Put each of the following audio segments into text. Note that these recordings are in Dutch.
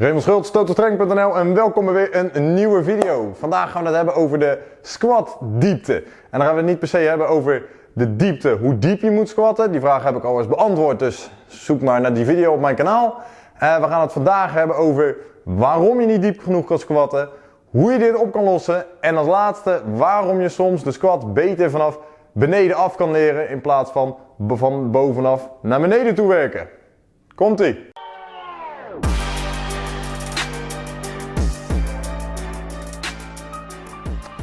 Raymond Schultz, totalstrength.nl en welkom bij weer een nieuwe video. Vandaag gaan we het hebben over de squat diepte. En dan gaan we het niet per se hebben over de diepte, hoe diep je moet squatten. Die vraag heb ik al eens beantwoord, dus zoek maar naar die video op mijn kanaal. Uh, we gaan het vandaag hebben over waarom je niet diep genoeg kan squatten, hoe je dit op kan lossen en als laatste waarom je soms de squat beter vanaf beneden af kan leren in plaats van van bovenaf naar beneden toe werken. Komt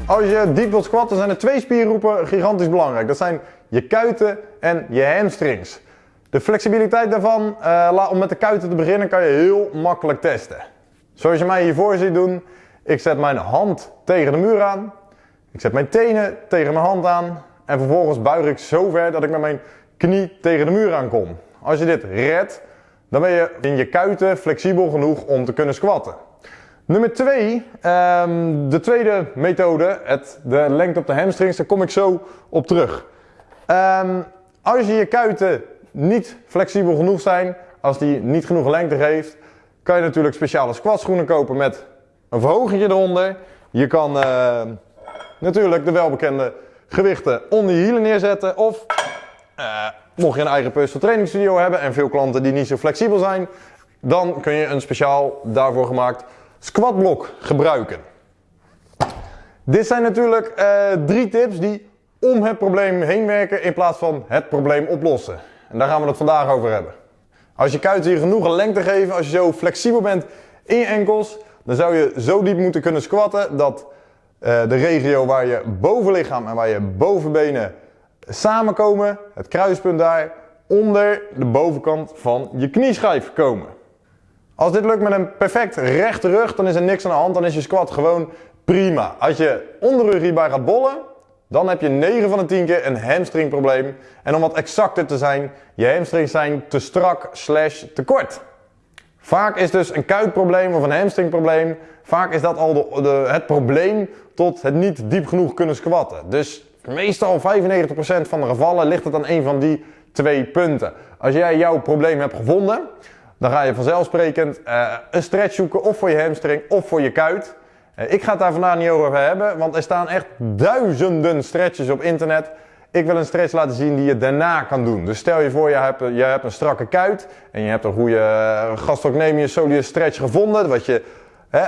Als je diep wilt squatten zijn er twee spiergroepen gigantisch belangrijk. Dat zijn je kuiten en je hamstrings. De flexibiliteit daarvan, uh, om met de kuiten te beginnen, kan je heel makkelijk testen. Zoals je mij hiervoor ziet doen, ik zet mijn hand tegen de muur aan. Ik zet mijn tenen tegen mijn hand aan. En vervolgens buig ik zo ver dat ik met mijn knie tegen de muur aankom. Als je dit redt, dan ben je in je kuiten flexibel genoeg om te kunnen squatten. Nummer 2, um, de tweede methode, het, de lengte op de hamstrings, daar kom ik zo op terug. Um, als je je kuiten niet flexibel genoeg zijn, als die niet genoeg lengte geeft, kan je natuurlijk speciale squatschoenen kopen met een verhoging eronder. Je kan uh, natuurlijk de welbekende gewichten onder je hielen neerzetten of uh, mocht je een eigen personal training studio hebben en veel klanten die niet zo flexibel zijn, dan kun je een speciaal daarvoor gemaakt squatblok gebruiken. Dit zijn natuurlijk uh, drie tips die om het probleem heen werken in plaats van het probleem oplossen. En daar gaan we het vandaag over hebben. Als je kuiten je genoeg lengte geven, als je zo flexibel bent in je enkels, dan zou je zo diep moeten kunnen squatten dat uh, de regio waar je bovenlichaam en waar je bovenbenen samenkomen, het kruispunt daar, onder de bovenkant van je knieschijf komen. Als dit lukt met een perfect rechte rug, dan is er niks aan de hand, dan is je squat gewoon prima. Als je onderrug hierbij gaat bollen, dan heb je 9 van de 10 keer een hamstringprobleem. En om wat exacter te zijn, je hamstrings zijn te strak slash te kort. Vaak is dus een kuitprobleem of een hamstringprobleem, vaak is dat al de, het probleem tot het niet diep genoeg kunnen squatten. Dus meestal 95% van de gevallen ligt het aan een van die twee punten. Als jij jouw probleem hebt gevonden, dan ga je vanzelfsprekend uh, een stretch zoeken of voor je hamstring of voor je kuit. Uh, ik ga het daar vandaag niet over hebben, want er staan echt duizenden stretches op internet. Ik wil een stretch laten zien die je daarna kan doen. Dus stel je voor, je hebt, je hebt een strakke kuit en je hebt een goede uh, gastrocnemius soleus stretch gevonden, wat je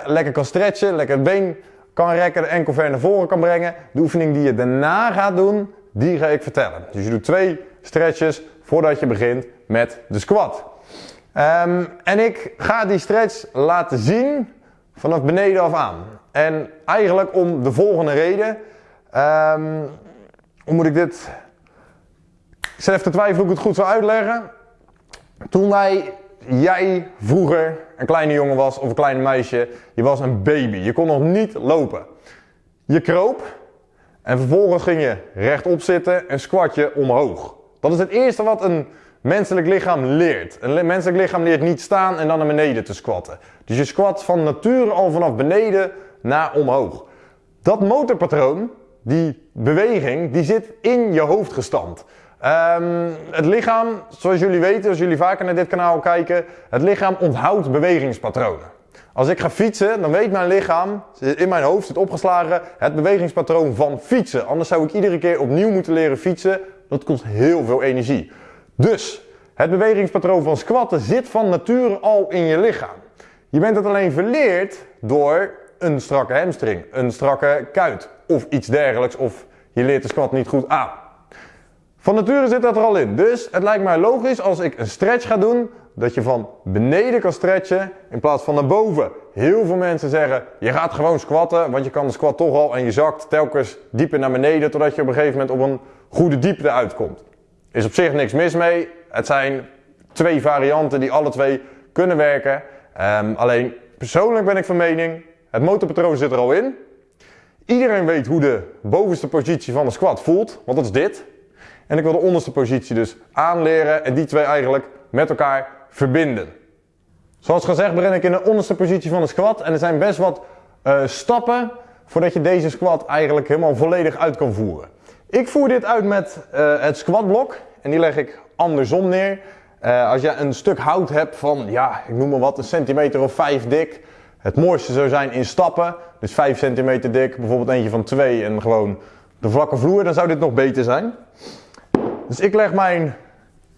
lekker kan stretchen, lekker het been kan rekken, de enkel ver naar voren kan brengen. De oefening die je daarna gaat doen, die ga ik vertellen. Dus je doet twee stretches voordat je begint met de squat. Um, en ik ga die stretch laten zien vanaf beneden af aan. En eigenlijk om de volgende reden. Um, hoe moet ik dit... Ik zit even te twijfelen hoe ik het goed zou uitleggen. Toen wij, jij vroeger een kleine jongen was of een klein meisje, je was een baby. Je kon nog niet lopen. Je kroop en vervolgens ging je rechtop zitten en squat je omhoog. Dat is het eerste wat een menselijk lichaam leert. Een menselijk lichaam leert niet staan en dan naar beneden te squatten. Dus je squat van nature al vanaf beneden naar omhoog. Dat motorpatroon, die beweging, die zit in je hoofd gestampt. Um, het lichaam, zoals jullie weten, als jullie vaker naar dit kanaal kijken, het lichaam onthoudt bewegingspatronen. Als ik ga fietsen, dan weet mijn lichaam, in mijn hoofd zit opgeslagen, het bewegingspatroon van fietsen. Anders zou ik iedere keer opnieuw moeten leren fietsen. Dat kost heel veel energie. Dus, het bewegingspatroon van squatten zit van nature al in je lichaam. Je bent het alleen verleerd door een strakke hamstring, een strakke kuit of iets dergelijks. Of je leert de squat niet goed aan. Van nature zit dat er al in. Dus het lijkt mij logisch als ik een stretch ga doen, dat je van beneden kan stretchen in plaats van naar boven. Heel veel mensen zeggen, je gaat gewoon squatten, want je kan de squat toch al en je zakt telkens dieper naar beneden totdat je op een gegeven moment op een goede diepte uitkomt. Is op zich niks mis mee. Het zijn twee varianten die alle twee kunnen werken. Um, alleen persoonlijk ben ik van mening, het motorpatroon zit er al in. Iedereen weet hoe de bovenste positie van de squat voelt, want dat is dit. En ik wil de onderste positie dus aanleren en die twee eigenlijk met elkaar verbinden. Zoals gezegd begin ik in de onderste positie van de squat en er zijn best wat uh, stappen voordat je deze squat eigenlijk helemaal volledig uit kan voeren. Ik voer dit uit met uh, het squatblok en die leg ik andersom neer. Eh, als je een stuk hout hebt van, ja, ik noem maar wat, een centimeter of vijf dik. Het mooiste zou zijn in stappen. Dus 5 centimeter dik, bijvoorbeeld eentje van 2 en gewoon de vlakke vloer. Dan zou dit nog beter zijn. Dus ik leg mijn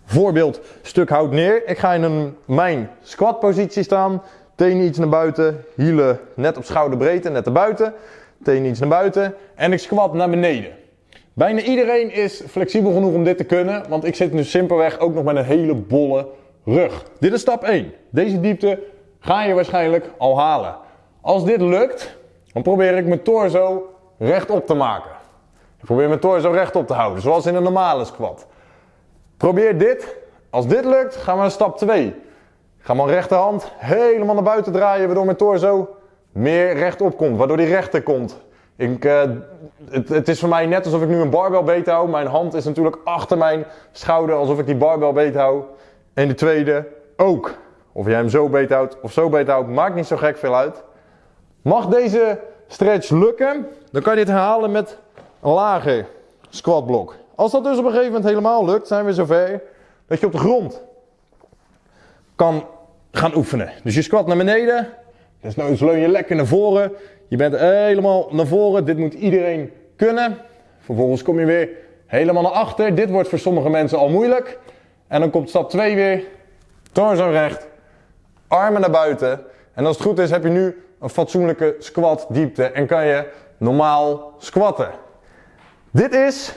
voorbeeld stuk hout neer. Ik ga in een, mijn squat positie staan. Tenen iets naar buiten, hielen net op schouderbreedte, net naar buiten. Tenen iets naar buiten en ik squat naar beneden. Bijna iedereen is flexibel genoeg om dit te kunnen, want ik zit nu simpelweg ook nog met een hele bolle rug. Dit is stap 1. Deze diepte ga je waarschijnlijk al halen. Als dit lukt, dan probeer ik mijn torso rechtop te maken. Ik probeer mijn torso rechtop te houden, zoals in een normale squat. Probeer dit. Als dit lukt, gaan we naar stap 2. Ik ga mijn rechterhand helemaal naar buiten draaien, waardoor mijn torso meer rechtop komt, waardoor die rechter komt. Uh, het, het, is voor mij net alsof ik nu een barbel beet hou. Mijn hand is natuurlijk achter mijn schouder, alsof ik die barbel beet hou. En de tweede ook. Of jij hem zo beet houdt of zo beet houdt, maakt niet zo gek veel uit. Mag deze stretch lukken, dan kan je dit herhalen met een lager squatblok. Als dat dus op een gegeven moment helemaal lukt, zijn we zover dat je op de grond kan gaan oefenen. Dus je squat naar beneden, dus nou leun je lekker naar voren. Je bent helemaal naar voren, dit moet iedereen kunnen. Vervolgens kom je weer helemaal naar achter. Dit wordt voor sommige mensen al moeilijk. En dan komt stap 2 weer, torso recht, armen naar buiten. En als het goed is heb je nu een fatsoenlijke squat diepte en kan je normaal squatten. Dit is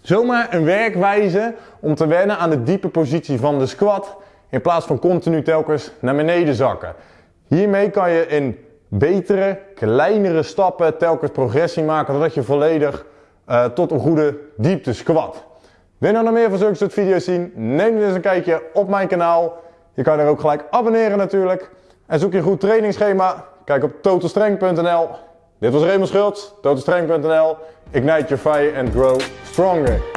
zomaar een werkwijze om te wennen aan de diepe positie van de squat in plaats van continu telkens naar beneden zakken. Hiermee kan je in betere, kleinere stappen telkens progressie maken totdat je volledig uh, tot een goede diepte squat. Wil je nou nog meer van zulke soort video's zien? Neem dan eens een kijkje op mijn kanaal. Je kan er ook gelijk abonneren natuurlijk. En zoek je een goed trainingsschema? Kijk op totalstrength.nl. Dit was Raymond Schultz, totalstrength.nl. Ignite your fire and grow stronger.